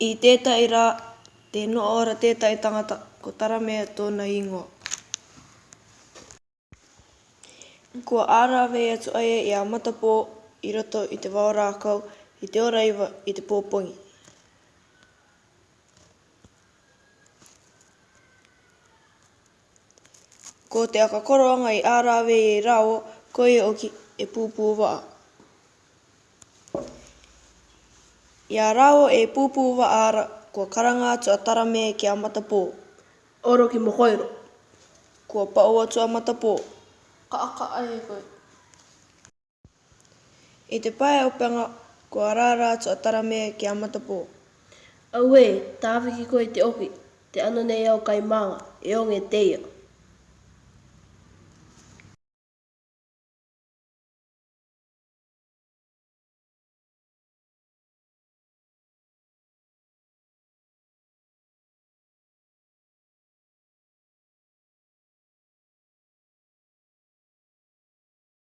I tētahi rā, tē noa ora tētahi tangata, ko Taramea tōna īngoa. Kua ārāwei atu ai ia i a Matapō i roto i te wao rākau, i te ora iwa, i te pō pongi. Ko te aka koroanga i ārawe i e rāo, koia oki e pūpū-waa. I a rāo e pūpū-waa ara, kua karanga atu a Taramē ki a Matapō. Oro ki Mokoiro. Kua pao atu a Matapō. Ka aka ai e koe. I te pae o Peanga, ko Araara atu a Taramē ki a Matapō. Auē, tāwhiki koe i te oki, te ano nei au kai mānga, e onge teia.